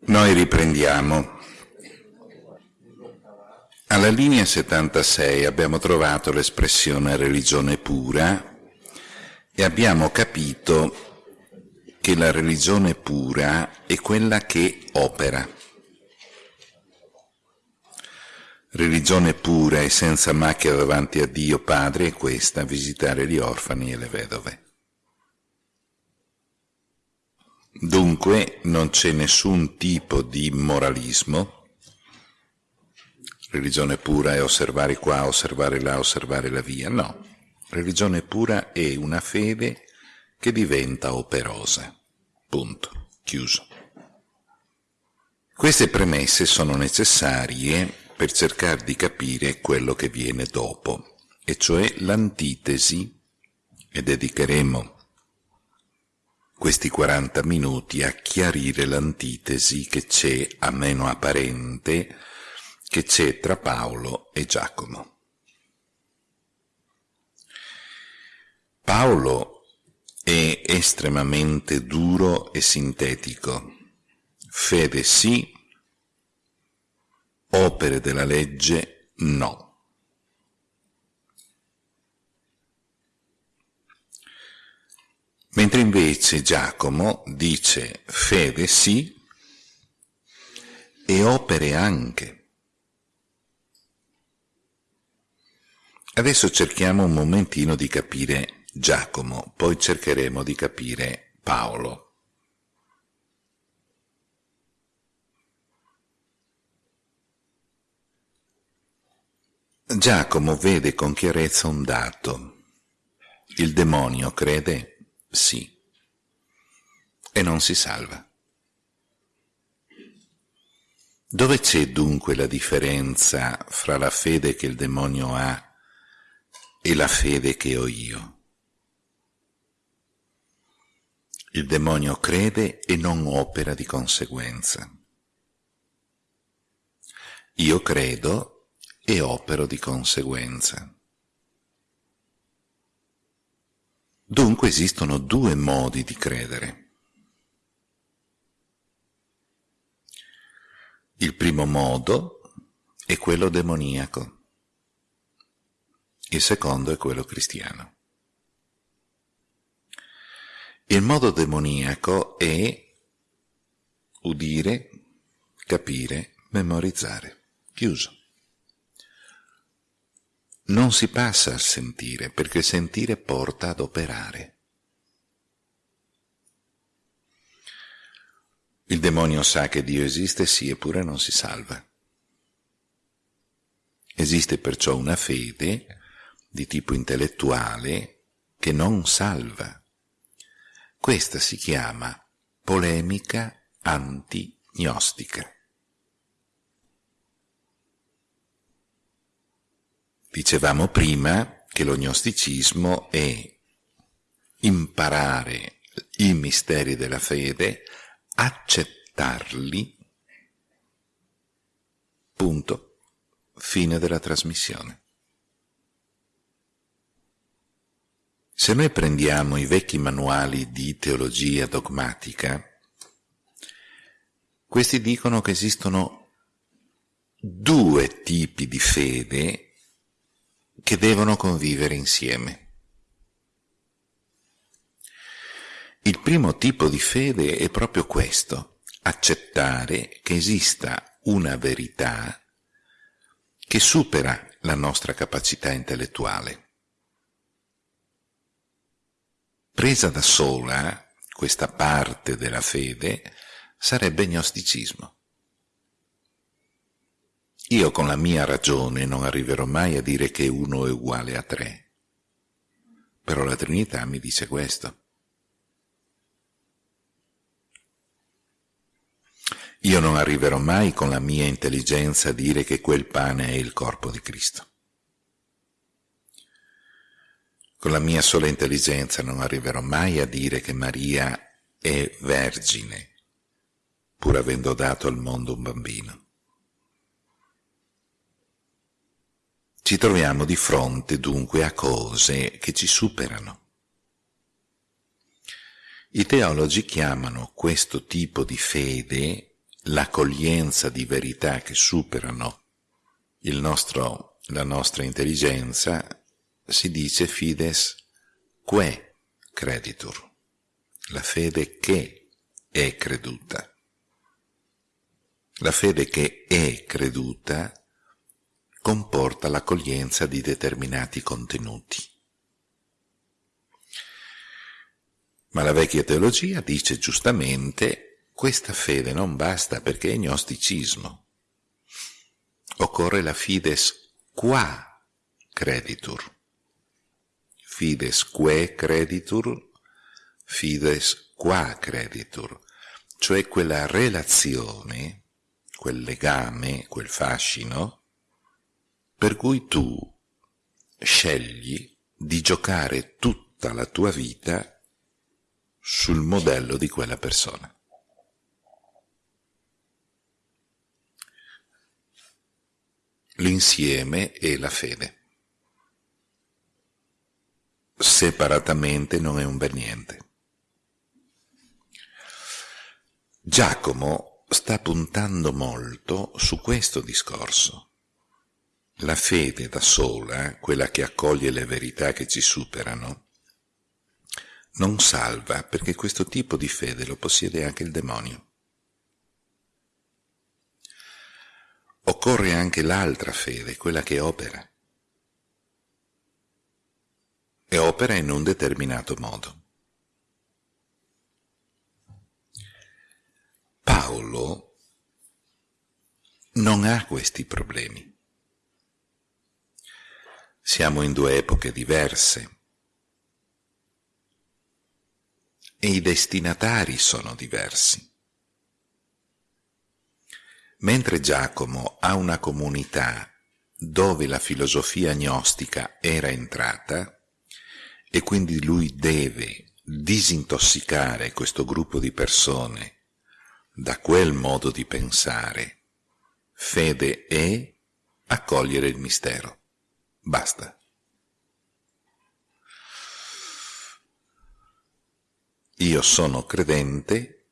Noi riprendiamo. Alla linea 76 abbiamo trovato l'espressione religione pura e abbiamo capito che la religione pura è quella che opera. Religione pura e senza macchia davanti a Dio Padre è questa, visitare gli orfani e le vedove. Dunque non c'è nessun tipo di moralismo, religione pura è osservare qua, osservare là, osservare la via, no. Religione pura è una fede che diventa operosa. Punto. Chiuso. Queste premesse sono necessarie per cercare di capire quello che viene dopo, e cioè l'antitesi, e dedicheremo questi 40 minuti a chiarire l'antitesi che c'è, a meno apparente, che c'è tra Paolo e Giacomo. Paolo è estremamente duro e sintetico. Fede sì, opere della legge no. Mentre invece Giacomo dice fede sì e opere anche. Adesso cerchiamo un momentino di capire Giacomo, poi cercheremo di capire Paolo. Giacomo vede con chiarezza un dato. Il demonio crede sì, e non si salva. Dove c'è dunque la differenza fra la fede che il demonio ha e la fede che ho io? Il demonio crede e non opera di conseguenza. Io credo e opero di conseguenza. Dunque esistono due modi di credere. Il primo modo è quello demoniaco, il secondo è quello cristiano. Il modo demoniaco è udire, capire, memorizzare. Chiuso non si passa al sentire, perché il sentire porta ad operare. Il demonio sa che Dio esiste, sì, eppure non si salva. Esiste perciò una fede di tipo intellettuale che non salva. Questa si chiama polemica antignostica. Dicevamo prima che lo gnosticismo è imparare i misteri della fede, accettarli, punto, fine della trasmissione. Se noi prendiamo i vecchi manuali di teologia dogmatica, questi dicono che esistono due tipi di fede che devono convivere insieme. Il primo tipo di fede è proprio questo, accettare che esista una verità che supera la nostra capacità intellettuale. Presa da sola, questa parte della fede sarebbe gnosticismo. Io con la mia ragione non arriverò mai a dire che uno è uguale a tre. Però la Trinità mi dice questo. Io non arriverò mai con la mia intelligenza a dire che quel pane è il corpo di Cristo. Con la mia sola intelligenza non arriverò mai a dire che Maria è vergine, pur avendo dato al mondo un bambino. Ci troviamo di fronte dunque a cose che ci superano. I teologi chiamano questo tipo di fede l'accoglienza di verità che superano nostro, la nostra intelligenza, si dice fides que creditur, la fede che è creduta. La fede che è creduta comporta l'accoglienza di determinati contenuti. Ma la vecchia teologia dice giustamente questa fede non basta perché è gnosticismo. Occorre la fides qua creditur. Fides que creditur, fides qua creditur, cioè quella relazione, quel legame, quel fascino, per cui tu scegli di giocare tutta la tua vita sul modello di quella persona. L'insieme è la fede. Separatamente non è un bel niente. Giacomo sta puntando molto su questo discorso la fede da sola, quella che accoglie le verità che ci superano, non salva perché questo tipo di fede lo possiede anche il demonio. Occorre anche l'altra fede, quella che opera. E opera in un determinato modo. Paolo non ha questi problemi. Siamo in due epoche diverse e i destinatari sono diversi. Mentre Giacomo ha una comunità dove la filosofia gnostica era entrata e quindi lui deve disintossicare questo gruppo di persone da quel modo di pensare, fede è accogliere il mistero. Basta. Io sono credente,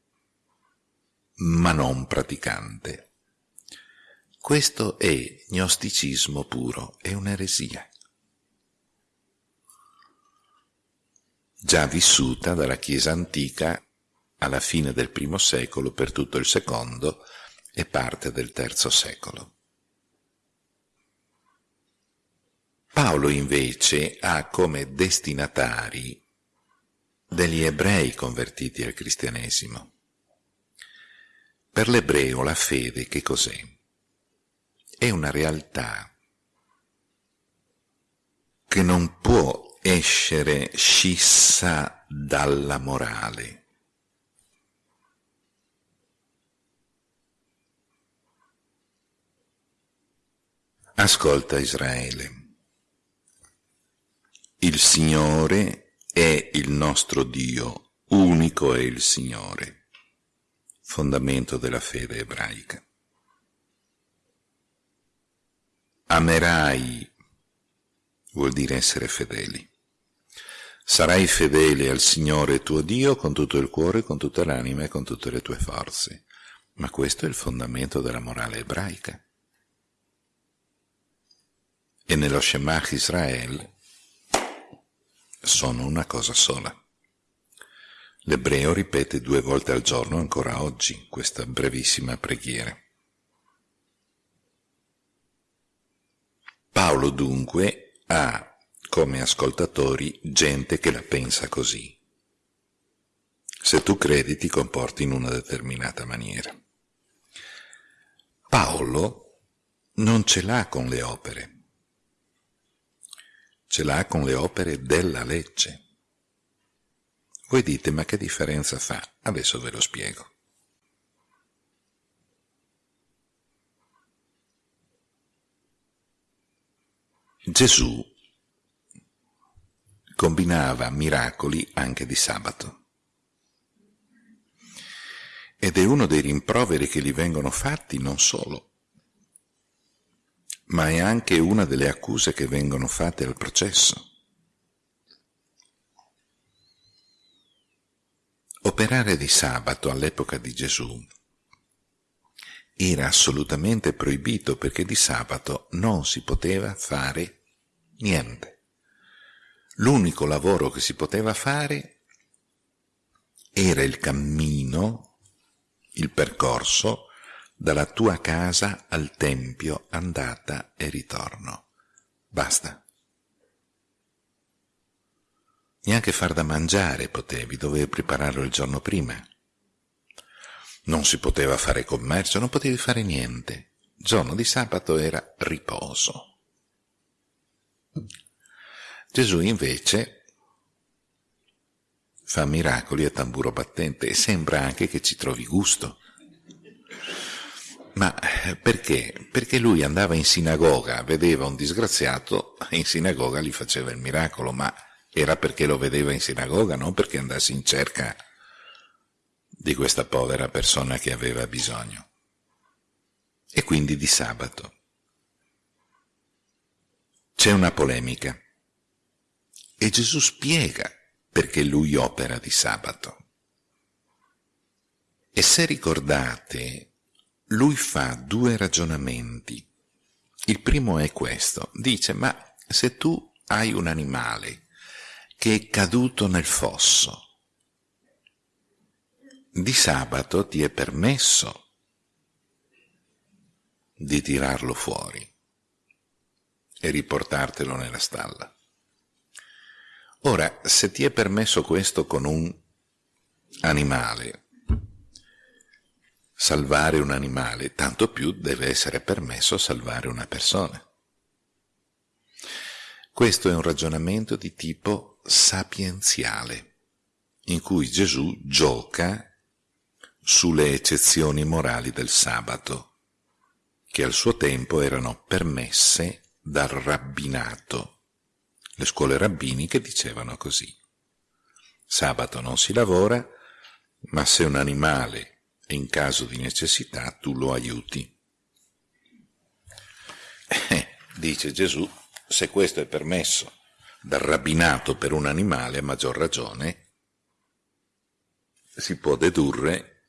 ma non praticante. Questo è gnosticismo puro, è un'eresia. Già vissuta dalla Chiesa antica alla fine del primo secolo per tutto il secondo e parte del terzo secolo. Paolo invece ha come destinatari degli ebrei convertiti al cristianesimo. Per l'ebreo la fede che cos'è? È una realtà che non può essere scissa dalla morale. Ascolta Israele. Il Signore è il nostro Dio, unico è il Signore, fondamento della fede ebraica. Amerai vuol dire essere fedeli. Sarai fedele al Signore tuo Dio con tutto il cuore, con tutta l'anima e con tutte le tue forze. Ma questo è il fondamento della morale ebraica. E nello Shemach Israel sono una cosa sola. L'ebreo ripete due volte al giorno ancora oggi questa brevissima preghiera. Paolo dunque ha come ascoltatori gente che la pensa così. Se tu credi ti comporti in una determinata maniera. Paolo non ce l'ha con le opere, ce l'ha con le opere della legge. Voi dite, ma che differenza fa? Adesso ve lo spiego. Gesù combinava miracoli anche di sabato. Ed è uno dei rimproveri che gli vengono fatti non solo ma è anche una delle accuse che vengono fatte al processo. Operare di sabato all'epoca di Gesù era assolutamente proibito perché di sabato non si poteva fare niente. L'unico lavoro che si poteva fare era il cammino, il percorso dalla tua casa al tempio, andata e ritorno. Basta. Neanche far da mangiare potevi, dovevi prepararlo il giorno prima. Non si poteva fare commercio, non potevi fare niente. Il giorno di sabato era riposo. Gesù invece fa miracoli a tamburo battente e sembra anche che ci trovi gusto. Ma perché? Perché lui andava in sinagoga, vedeva un disgraziato, in sinagoga gli faceva il miracolo, ma era perché lo vedeva in sinagoga, non perché andasse in cerca di questa povera persona che aveva bisogno. E quindi di sabato. C'è una polemica e Gesù spiega perché lui opera di sabato. E se ricordate, lui fa due ragionamenti. Il primo è questo, dice, ma se tu hai un animale che è caduto nel fosso. Di sabato ti è permesso di tirarlo fuori e riportartelo nella stalla. Ora, se ti è permesso questo con un animale, salvare un animale, tanto più deve essere permesso salvare una persona. Questo è un ragionamento di tipo sapienziale, in cui Gesù gioca sulle eccezioni morali del sabato, che al suo tempo erano permesse dal rabbinato. Le scuole rabbiniche dicevano così. Sabato non si lavora, ma se un animale è in caso di necessità tu lo aiuti. Eh, dice Gesù, se questo è permesso dal rabbinato per un animale, a maggior ragione, si può dedurre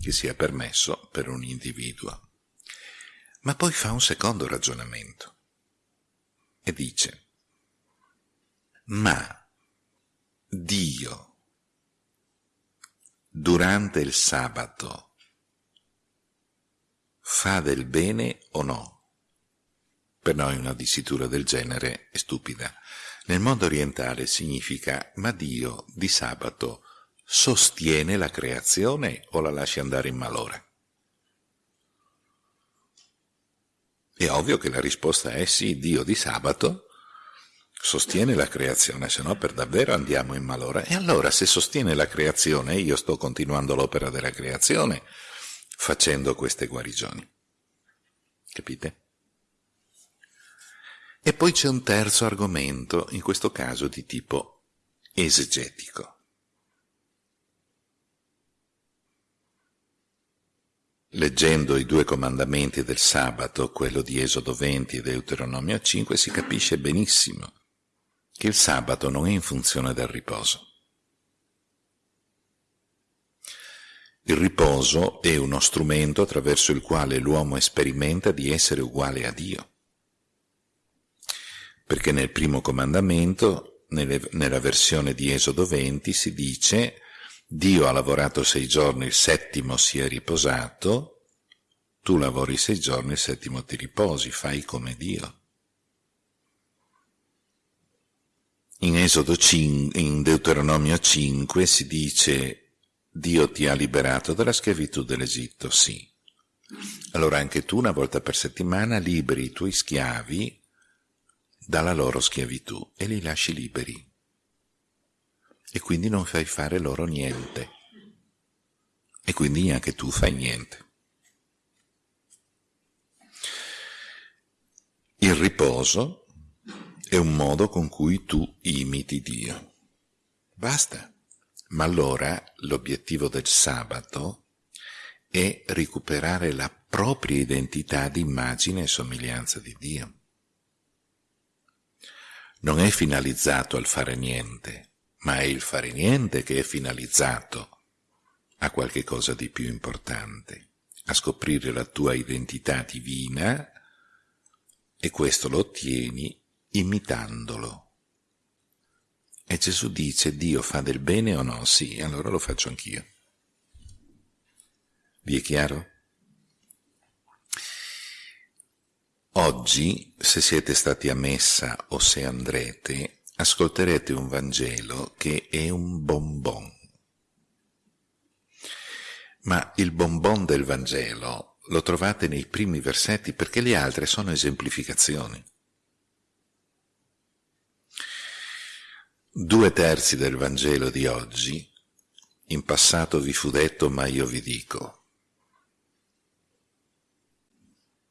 che sia permesso per un individuo. Ma poi fa un secondo ragionamento e dice, ma Dio durante il sabato fa del bene o no? Per noi una dicitura del genere è stupida. Nel mondo orientale significa ma Dio di sabato sostiene la creazione o la lascia andare in malora? È ovvio che la risposta è sì, Dio di sabato sostiene la creazione, se no per davvero andiamo in malora. E allora se sostiene la creazione, io sto continuando l'opera della creazione facendo queste guarigioni. Capite? E poi c'è un terzo argomento, in questo caso di tipo esegetico. Leggendo i due comandamenti del sabato, quello di Esodo 20 e Deuteronomio 5, si capisce benissimo che il sabato non è in funzione del riposo. Il riposo è uno strumento attraverso il quale l'uomo sperimenta di essere uguale a Dio perché nel primo comandamento, nelle, nella versione di Esodo 20, si dice Dio ha lavorato sei giorni, il settimo si è riposato, tu lavori sei giorni, il settimo ti riposi, fai come Dio. In Esodo 5, in Deuteronomio 5 si dice Dio ti ha liberato dalla schiavitù dell'Egitto, sì. Allora anche tu una volta per settimana liberi i tuoi schiavi dalla loro schiavitù e li lasci liberi. E quindi non fai fare loro niente. E quindi neanche tu fai niente. Il riposo è un modo con cui tu imiti Dio. Basta. Ma allora l'obiettivo del sabato è recuperare la propria identità di immagine e somiglianza di Dio non è finalizzato al fare niente, ma è il fare niente che è finalizzato a qualche cosa di più importante. a scoprire la tua identità divina e questo lo ottieni imitandolo. E Gesù dice, Dio fa del bene o no? Sì, allora lo faccio anch'io. Vi è chiaro? Oggi, se siete stati a messa o se andrete, ascolterete un Vangelo che è un bonbon. Ma il bonbon del Vangelo lo trovate nei primi versetti perché le altre sono esemplificazioni. Due terzi del Vangelo di oggi, in passato vi fu detto ma io vi dico,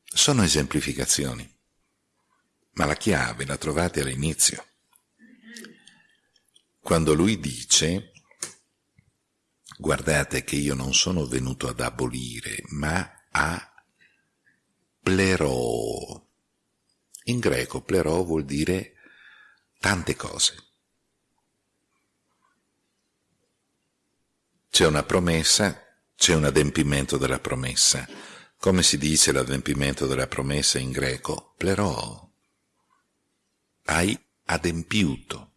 sono esemplificazioni, ma la chiave la trovate all'inizio. Quando lui dice, guardate che io non sono venuto ad abolire, ma a plerò. In greco plerò vuol dire tante cose. C'è una promessa, c'è un adempimento della promessa. Come si dice l'adempimento della promessa in greco? Plerò. Hai adempiuto.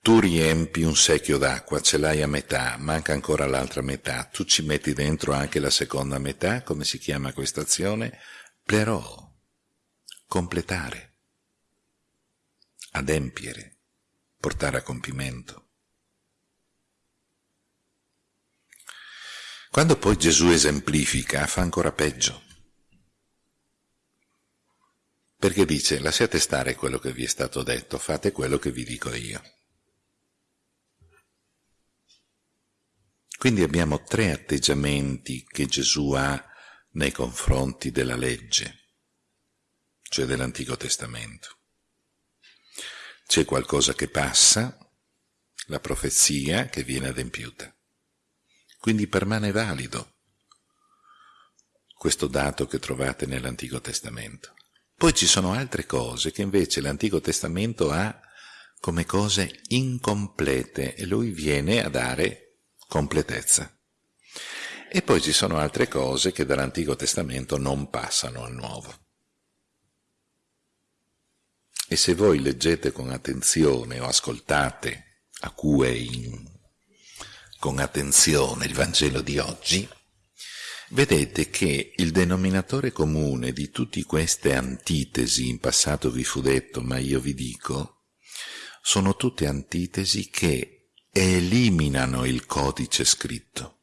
Tu riempi un secchio d'acqua, ce l'hai a metà, manca ancora l'altra metà, tu ci metti dentro anche la seconda metà, come si chiama questa azione? Plerò. Completare. Adempiere portare a compimento. Quando poi Gesù esemplifica, fa ancora peggio. Perché dice, lasciate stare quello che vi è stato detto, fate quello che vi dico io. Quindi abbiamo tre atteggiamenti che Gesù ha nei confronti della legge, cioè dell'Antico Testamento. C'è qualcosa che passa, la profezia che viene adempiuta. Quindi permane valido questo dato che trovate nell'Antico Testamento. Poi ci sono altre cose che invece l'Antico Testamento ha come cose incomplete e lui viene a dare completezza. E poi ci sono altre cose che dall'Antico Testamento non passano al Nuovo. E se voi leggete con attenzione o ascoltate a cui con attenzione il Vangelo di oggi, vedete che il denominatore comune di tutte queste antitesi, in passato vi fu detto, ma io vi dico, sono tutte antitesi che eliminano il codice scritto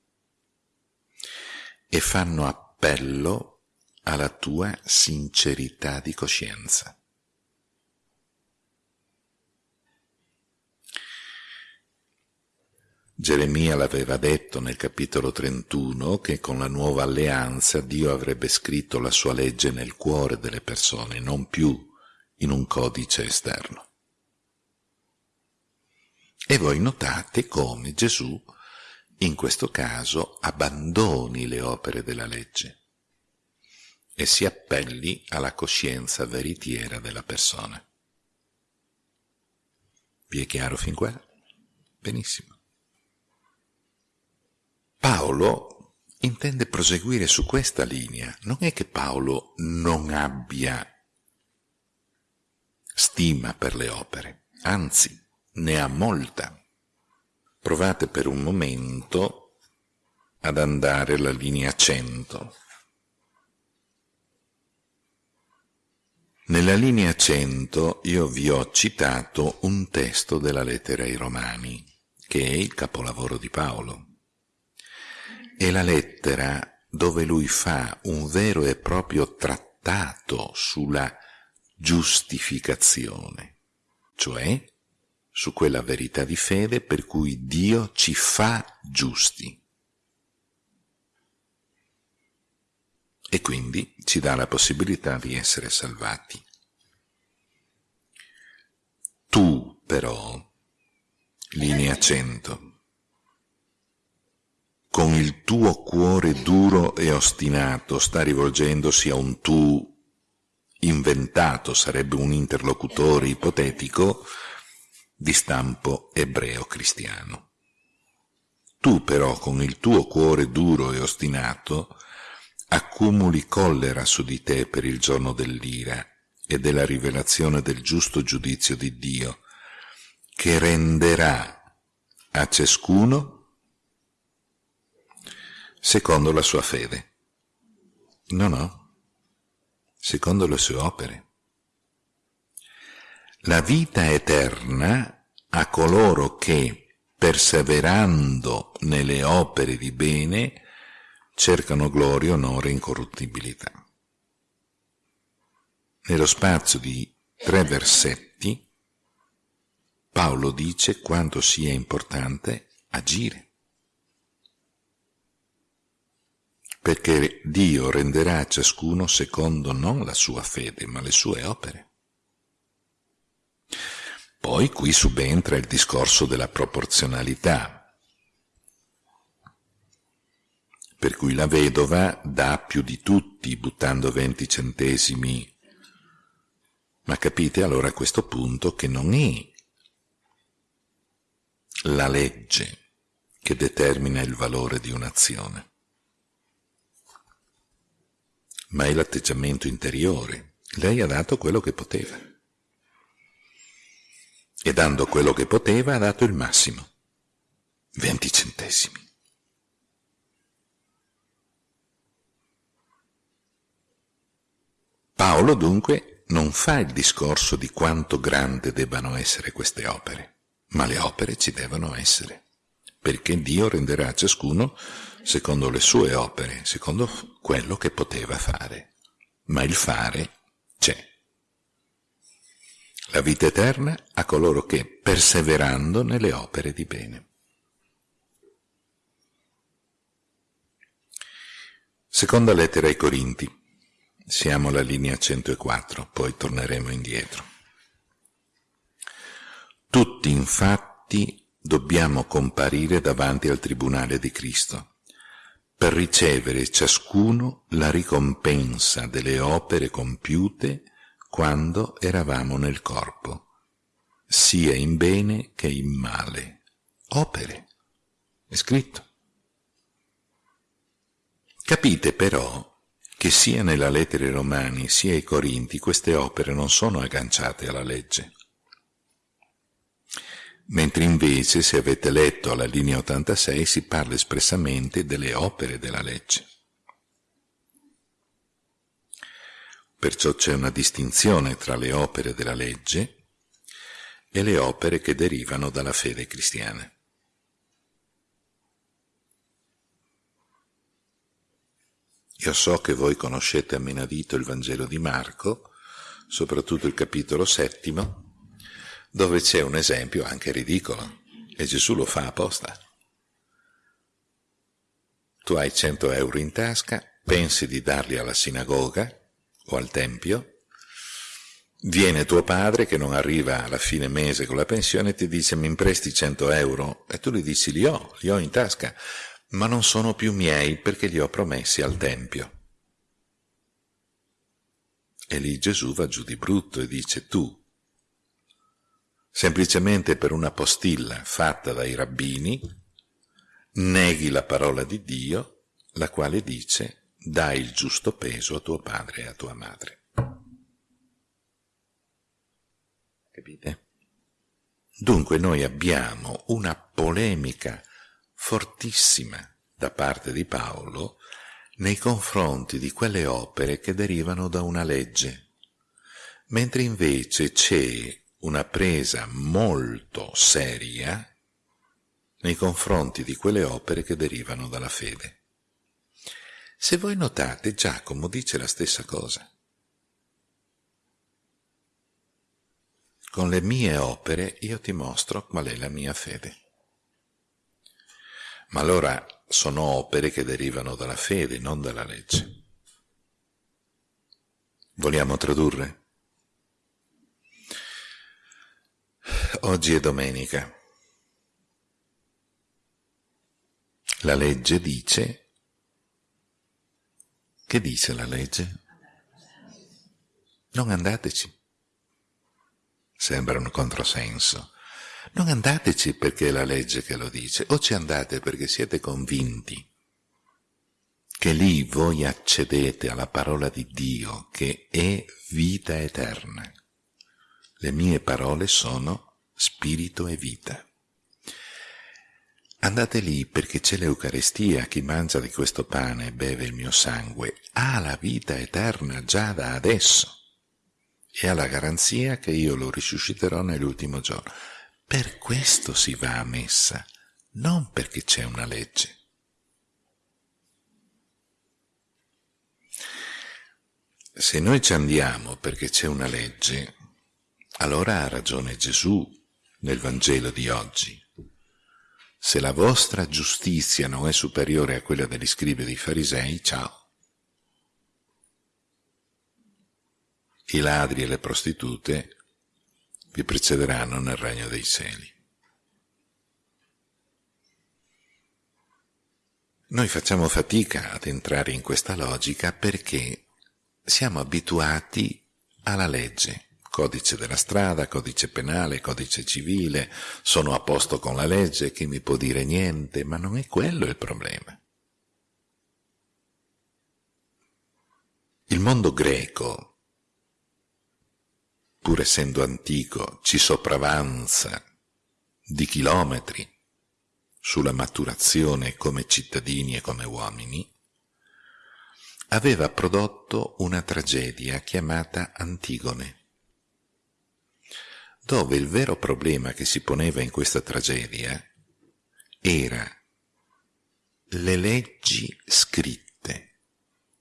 e fanno appello alla tua sincerità di coscienza. Geremia l'aveva detto nel capitolo 31 che con la nuova alleanza Dio avrebbe scritto la sua legge nel cuore delle persone, non più in un codice esterno. E voi notate come Gesù in questo caso abbandoni le opere della legge e si appelli alla coscienza veritiera della persona. Vi è chiaro fin qua? Benissimo. Paolo intende proseguire su questa linea. Non è che Paolo non abbia stima per le opere, anzi ne ha molta. Provate per un momento ad andare alla linea 100. Nella linea 100 io vi ho citato un testo della lettera ai Romani, che è il capolavoro di Paolo è la lettera dove lui fa un vero e proprio trattato sulla giustificazione, cioè su quella verità di fede per cui Dio ci fa giusti. E quindi ci dà la possibilità di essere salvati. Tu però, linea 100, con il tuo cuore duro e ostinato sta rivolgendosi a un tu inventato, sarebbe un interlocutore ipotetico di stampo ebreo-cristiano. Tu però con il tuo cuore duro e ostinato accumuli collera su di te per il giorno dell'ira e della rivelazione del giusto giudizio di Dio, che renderà a ciascuno secondo la sua fede. No, no, secondo le sue opere. La vita eterna a coloro che, perseverando nelle opere di bene, cercano gloria, onore e incorruttibilità. Nello spazio di tre versetti, Paolo dice quanto sia importante agire. Perché Dio renderà a ciascuno secondo non la sua fede, ma le sue opere. Poi qui subentra il discorso della proporzionalità, per cui la vedova dà più di tutti buttando 20 centesimi. Ma capite allora a questo punto che non è la legge che determina il valore di un'azione, ma è l'atteggiamento interiore. Lei ha dato quello che poteva. E dando quello che poteva ha dato il massimo, 20 centesimi. Paolo dunque non fa il discorso di quanto grande debbano essere queste opere, ma le opere ci devono essere, perché Dio renderà a ciascuno secondo le sue opere, secondo quello che poteva fare. Ma il fare c'è. La vita eterna a coloro che, perseverando nelle opere di bene. Seconda lettera ai Corinti. Siamo alla linea 104, poi torneremo indietro. Tutti infatti dobbiamo comparire davanti al Tribunale di Cristo per ricevere ciascuno la ricompensa delle opere compiute quando eravamo nel corpo, sia in bene che in male. Opere. È scritto. Capite però che sia nella lettera ai Romani sia ai Corinti queste opere non sono agganciate alla legge. Mentre invece, se avete letto alla linea 86, si parla espressamente delle opere della legge. Perciò c'è una distinzione tra le opere della legge e le opere che derivano dalla fede cristiana. Io so che voi conoscete a menadito il Vangelo di Marco, soprattutto il capitolo settimo, dove c'è un esempio anche ridicolo, e Gesù lo fa apposta. Tu hai 100 euro in tasca, pensi di darli alla sinagoga o al tempio, viene tuo padre che non arriva alla fine mese con la pensione e ti dice mi impresti 100 euro e tu gli dici li ho, li ho in tasca, ma non sono più miei perché li ho promessi al Tempio. E lì Gesù va giù di brutto e dice tu, semplicemente per una postilla fatta dai rabbini, neghi la parola di Dio, la quale dice dai il giusto peso a tuo padre e a tua madre. Capite? Dunque noi abbiamo una polemica fortissima da parte di Paolo nei confronti di quelle opere che derivano da una legge, mentre invece c'è una presa molto seria nei confronti di quelle opere che derivano dalla fede. Se voi notate, Giacomo dice la stessa cosa. Con le mie opere io ti mostro qual è la mia fede. Ma allora sono opere che derivano dalla fede, non dalla legge. Vogliamo tradurre? Oggi è domenica. La legge dice... Che dice la legge? Non andateci. Sembra un controsenso. Non andateci perché è la legge che lo dice, o ci andate perché siete convinti che lì voi accedete alla parola di Dio che è vita eterna. Le mie parole sono spirito e vita. Andate lì perché c'è l'Eucarestia, chi mangia di questo pane e beve il mio sangue ha la vita eterna già da adesso e ha la garanzia che io lo risusciterò nell'ultimo giorno. Per questo si va a messa, non perché c'è una legge. Se noi ci andiamo perché c'è una legge, allora ha ragione Gesù nel Vangelo di oggi. Se la vostra giustizia non è superiore a quella degli scribi e dei farisei, ciao. I ladri e le prostitute vi precederanno nel regno dei cieli. Noi facciamo fatica ad entrare in questa logica perché siamo abituati alla legge, codice della strada, codice penale, codice civile, sono a posto con la legge, chi mi può dire niente, ma non è quello il problema. Il mondo greco pur essendo antico, ci sopravanza di chilometri sulla maturazione come cittadini e come uomini, aveva prodotto una tragedia chiamata Antigone, dove il vero problema che si poneva in questa tragedia era le leggi scritte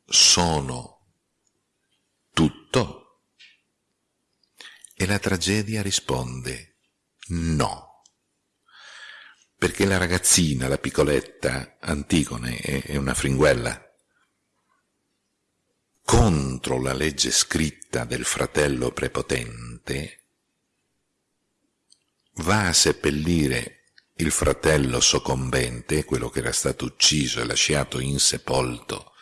sono tutto e la tragedia risponde no. Perché la ragazzina, la piccoletta Antigone, è una fringuella. Contro la legge scritta del fratello prepotente, va a seppellire il fratello soccombente, quello che era stato ucciso e lasciato insepolto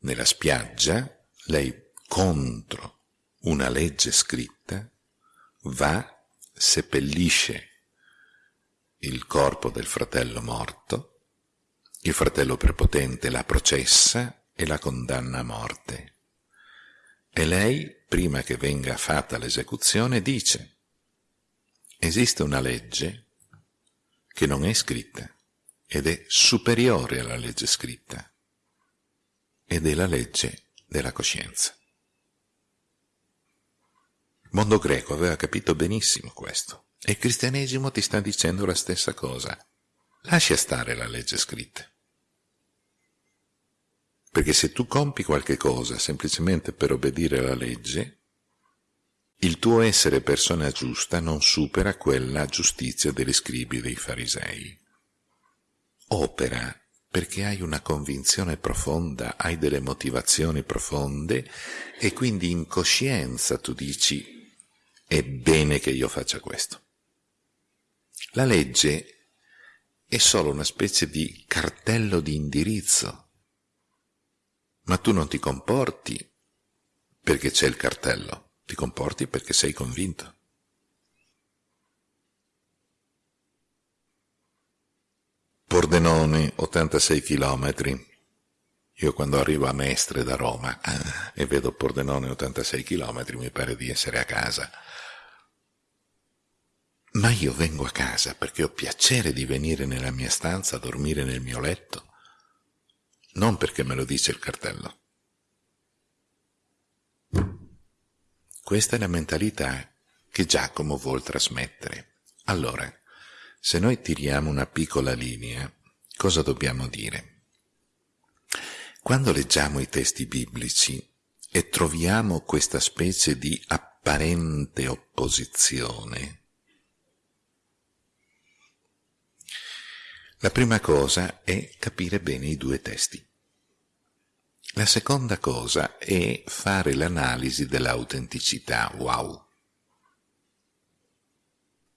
nella spiaggia, lei contro una legge scritta, va, seppellisce il corpo del fratello morto, il fratello prepotente la processa e la condanna a morte. E lei, prima che venga fatta l'esecuzione, dice, esiste una legge che non è scritta ed è superiore alla legge scritta ed è la legge della coscienza mondo greco aveva capito benissimo questo e il cristianesimo ti sta dicendo la stessa cosa. Lascia stare la legge scritta. Perché se tu compi qualche cosa semplicemente per obbedire alla legge, il tuo essere persona giusta non supera quella giustizia degli scribi dei farisei. Opera perché hai una convinzione profonda, hai delle motivazioni profonde e quindi in coscienza tu dici è bene che io faccia questo. La legge è solo una specie di cartello di indirizzo, ma tu non ti comporti perché c'è il cartello, ti comporti perché sei convinto. Pordenone, 86 chilometri. Io quando arrivo a Mestre da Roma eh, e vedo Pordenone 86 chilometri mi pare di essere a casa ma io vengo a casa perché ho piacere di venire nella mia stanza a dormire nel mio letto, non perché me lo dice il cartello. Questa è la mentalità che Giacomo vuol trasmettere. Allora, se noi tiriamo una piccola linea, cosa dobbiamo dire? Quando leggiamo i testi biblici e troviamo questa specie di apparente opposizione, La prima cosa è capire bene i due testi. La seconda cosa è fare l'analisi dell'autenticità. Wow!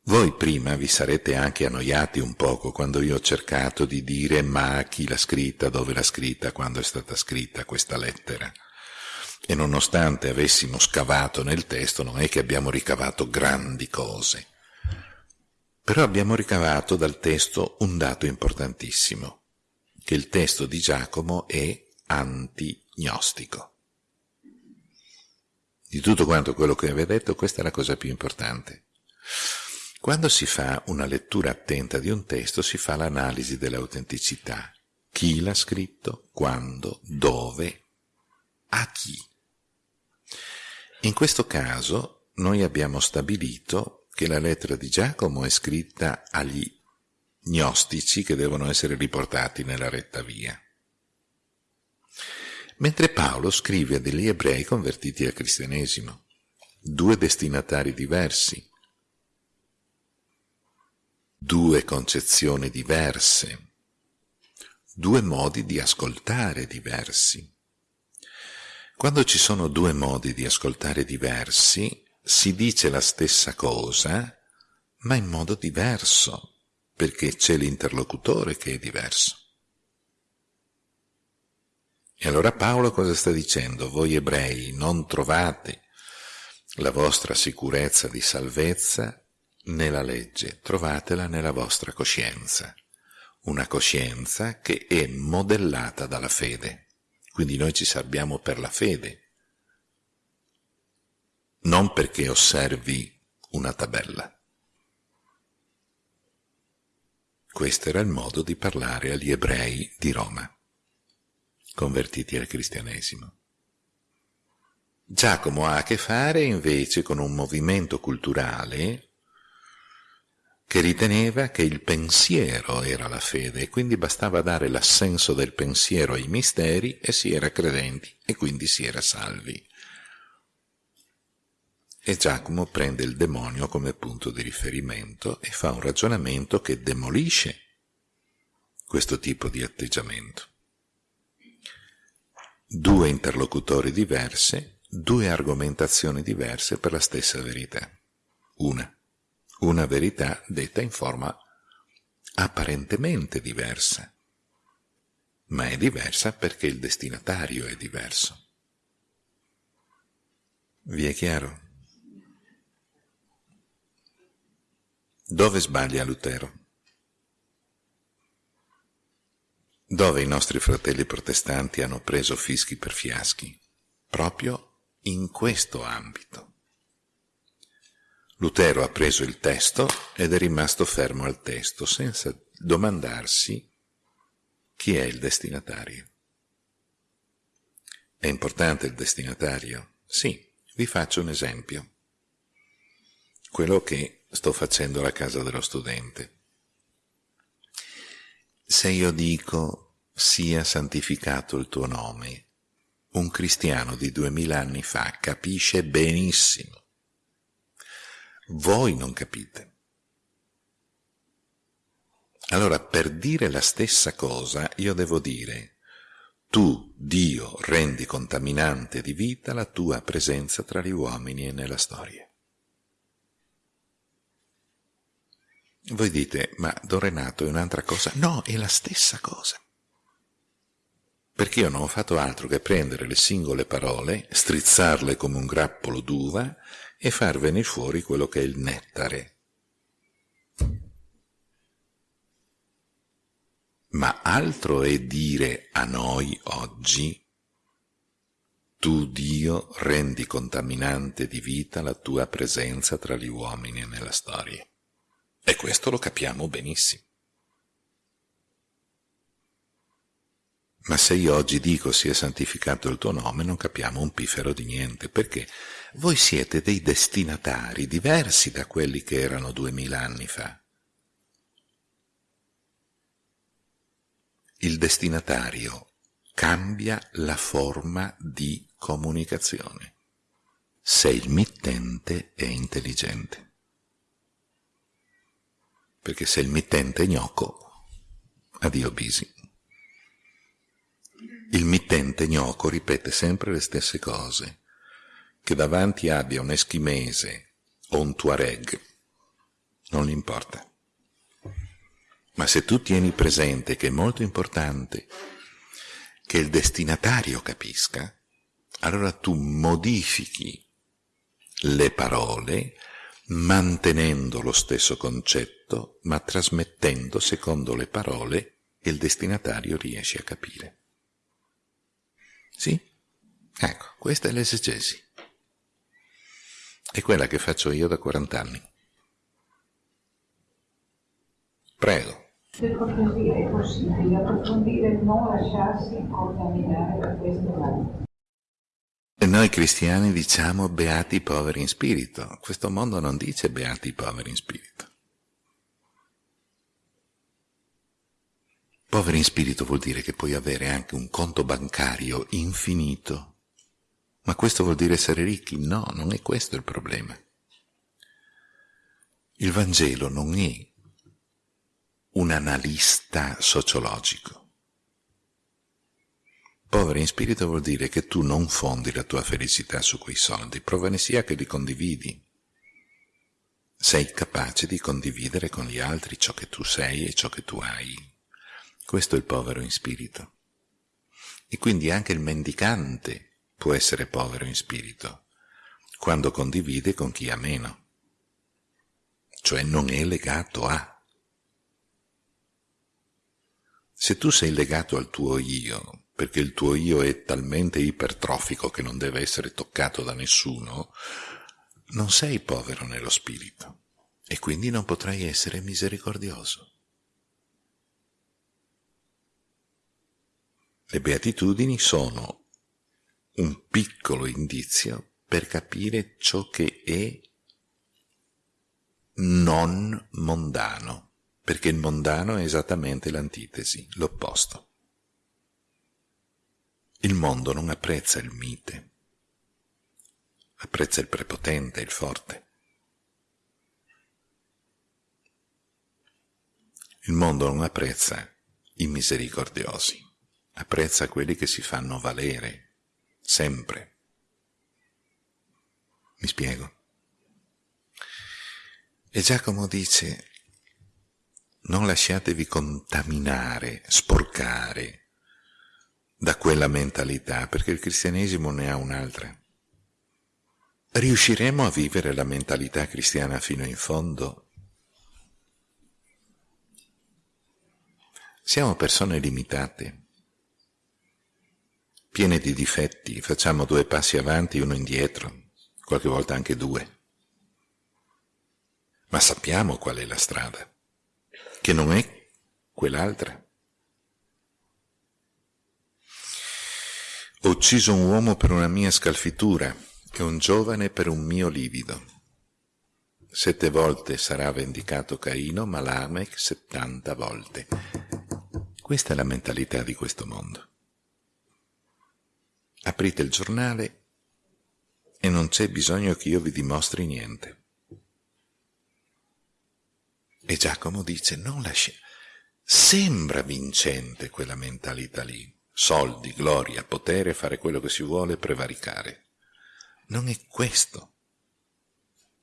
Voi prima vi sarete anche annoiati un poco quando io ho cercato di dire ma chi l'ha scritta, dove l'ha scritta, quando è stata scritta questa lettera. E nonostante avessimo scavato nel testo, non è che abbiamo ricavato grandi cose. Però abbiamo ricavato dal testo un dato importantissimo, che il testo di Giacomo è antignostico. Di tutto quanto quello che vi ho detto, questa è la cosa più importante. Quando si fa una lettura attenta di un testo, si fa l'analisi dell'autenticità. Chi l'ha scritto, quando, dove, a chi. In questo caso noi abbiamo stabilito che la lettera di Giacomo è scritta agli gnostici che devono essere riportati nella retta via. Mentre Paolo scrive degli ebrei convertiti al cristianesimo, due destinatari diversi, due concezioni diverse, due modi di ascoltare diversi. Quando ci sono due modi di ascoltare diversi, si dice la stessa cosa, ma in modo diverso, perché c'è l'interlocutore che è diverso. E allora Paolo cosa sta dicendo? Voi ebrei non trovate la vostra sicurezza di salvezza nella legge, trovatela nella vostra coscienza, una coscienza che è modellata dalla fede. Quindi noi ci salviamo per la fede, non perché osservi una tabella. Questo era il modo di parlare agli ebrei di Roma, convertiti al cristianesimo. Giacomo ha a che fare invece con un movimento culturale che riteneva che il pensiero era la fede e quindi bastava dare l'assenso del pensiero ai misteri e si era credenti e quindi si era salvi. E Giacomo prende il demonio come punto di riferimento e fa un ragionamento che demolisce questo tipo di atteggiamento. Due interlocutori diversi, due argomentazioni diverse per la stessa verità. Una una verità detta in forma apparentemente diversa, ma è diversa perché il destinatario è diverso. Vi è chiaro? Dove sbaglia Lutero? Dove i nostri fratelli protestanti hanno preso fischi per fiaschi? Proprio in questo ambito. Lutero ha preso il testo ed è rimasto fermo al testo, senza domandarsi chi è il destinatario. È importante il destinatario? Sì, vi faccio un esempio. Quello che sto facendo alla casa dello studente. Se io dico sia santificato il tuo nome, un cristiano di duemila anni fa capisce benissimo voi non capite. Allora, per dire la stessa cosa, io devo dire, tu, Dio, rendi contaminante di vita la tua presenza tra gli uomini e nella storia. Voi dite, ma Don Renato è un'altra cosa? No, è la stessa cosa. Perché io non ho fatto altro che prendere le singole parole, strizzarle come un grappolo d'uva e far venire fuori quello che è il nettare. Ma altro è dire a noi oggi, tu Dio rendi contaminante di vita la tua presenza tra gli uomini e nella storia. E questo lo capiamo benissimo. Ma se io oggi dico sia santificato il tuo nome, non capiamo un piffero di niente, perché voi siete dei destinatari diversi da quelli che erano duemila anni fa. Il destinatario cambia la forma di comunicazione se il mittente è intelligente. Perché se il mittente è gnocco, addio bisi. Il mittente gnocco ripete sempre le stesse cose. Che davanti abbia un eschimese o un tuareg, non gli importa. Ma se tu tieni presente che è molto importante che il destinatario capisca, allora tu modifichi le parole mantenendo lo stesso concetto, ma trasmettendo secondo le parole che il destinatario riesce a capire. Sì? Ecco, questa è l'esegesi. È quella che faccio io da 40 anni. Prego. Per cortesia è possibile approfondire non lasciarsi contaminare da questo mondo. E noi cristiani diciamo beati i poveri in spirito. Questo mondo non dice beati i poveri in spirito. Poveri in spirito vuol dire che puoi avere anche un conto bancario infinito. Ma questo vuol dire essere ricchi? No, non è questo il problema. Il Vangelo non è un analista sociologico. Povero in spirito vuol dire che tu non fondi la tua felicità su quei soldi, prova ne sia che li condividi. Sei capace di condividere con gli altri ciò che tu sei e ciò che tu hai. Questo è il povero in spirito. E quindi anche il mendicante può essere povero in spirito, quando condivide con chi ha meno, cioè non è legato a. Se tu sei legato al tuo io, perché il tuo io è talmente ipertrofico che non deve essere toccato da nessuno, non sei povero nello spirito e quindi non potrai essere misericordioso. Le beatitudini sono un piccolo indizio per capire ciò che è non mondano perché il mondano è esattamente l'antitesi, l'opposto. Il mondo non apprezza il mite, apprezza il prepotente, il forte. Il mondo non apprezza i misericordiosi, apprezza quelli che si fanno valere, sempre. Mi spiego. E Giacomo dice, non lasciatevi contaminare, sporcare da quella mentalità, perché il cristianesimo ne ha un'altra. Riusciremo a vivere la mentalità cristiana fino in fondo? Siamo persone limitate, piene di difetti, facciamo due passi avanti e uno indietro, qualche volta anche due. Ma sappiamo qual è la strada che non è quell'altra. Ho ucciso un uomo per una mia scalfitura e un giovane per un mio livido. Sette volte sarà vendicato Caino, ma Lamech settanta volte. Questa è la mentalità di questo mondo. Aprite il giornale e non c'è bisogno che io vi dimostri niente. E Giacomo dice, non lascia... Sembra vincente quella mentalità lì. Soldi, gloria, potere, fare quello che si vuole, prevaricare. Non è questo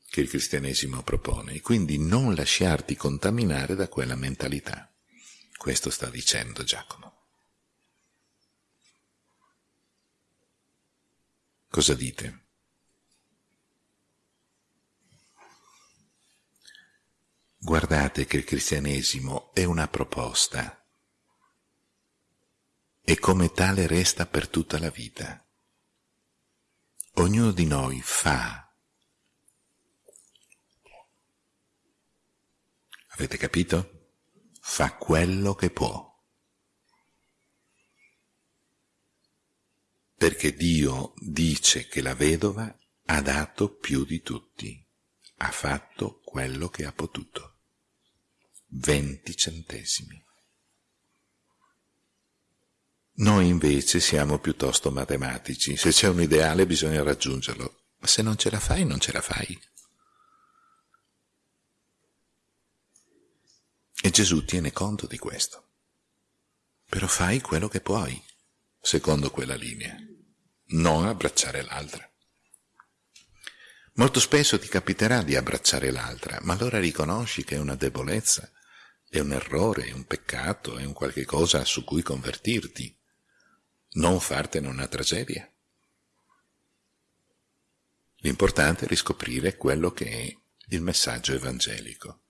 che il cristianesimo propone, e quindi non lasciarti contaminare da quella mentalità. Questo sta dicendo Giacomo. Cosa dite? Guardate che il cristianesimo è una proposta e come tale resta per tutta la vita. Ognuno di noi fa. Avete capito? Fa quello che può. Perché Dio dice che la vedova ha dato più di tutti, ha fatto quello che ha potuto. 20 centesimi. Noi invece siamo piuttosto matematici, se c'è un ideale bisogna raggiungerlo, ma se non ce la fai non ce la fai. E Gesù tiene conto di questo. Però fai quello che puoi, secondo quella linea, non abbracciare l'altra. Molto spesso ti capiterà di abbracciare l'altra, ma allora riconosci che è una debolezza è un errore, è un peccato, è un qualche cosa su cui convertirti, non fartene una tragedia. L'importante è riscoprire quello che è il messaggio evangelico.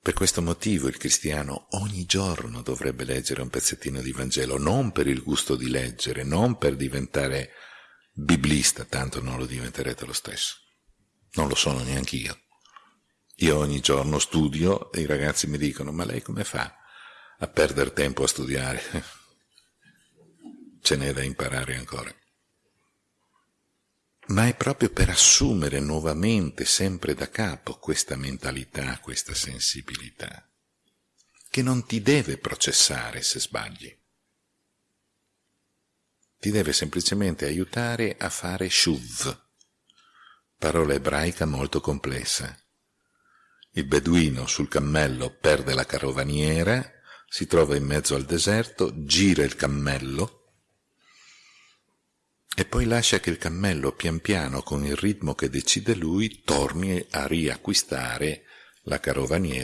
Per questo motivo il cristiano ogni giorno dovrebbe leggere un pezzettino di Vangelo, non per il gusto di leggere, non per diventare biblista, tanto non lo diventerete lo stesso. Non lo sono neanche io. Io ogni giorno studio e i ragazzi mi dicono, ma lei come fa a perdere tempo a studiare? Ce n'è da imparare ancora. Ma è proprio per assumere nuovamente, sempre da capo, questa mentalità, questa sensibilità, che non ti deve processare se sbagli. Ti deve semplicemente aiutare a fare shuv, parola ebraica molto complessa. Il beduino sul cammello perde la carovaniera, si trova in mezzo al deserto, gira il cammello e poi lascia che il cammello pian piano, con il ritmo che decide lui, torni a riacquistare la carovaniera